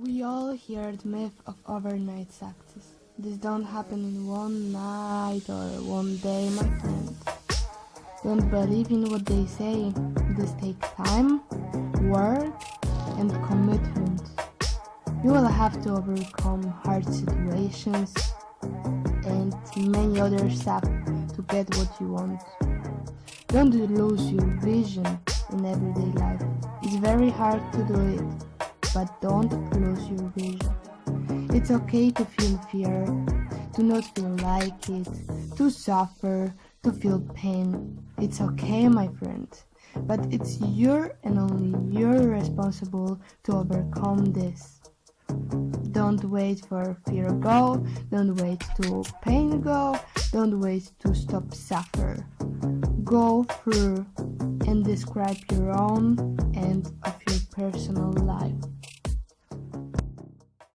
We all hear the myth of overnight success. This don't happen in one night or one day, my friend. Don't believe in what they say. This takes time, work, and commitment. You will have to overcome hard situations and many other stuff to get what you want. Don't lose your vision in everyday life. It's very hard to do it, but don't lose your vision. It's okay to feel fear, to not feel like it, to suffer, to feel pain. It's okay, my friend. But it's your and only you're responsible to overcome this. Don't wait for fear go, don't wait to pain go, don't wait to stop suffer. Go through and describe your own end of your personal.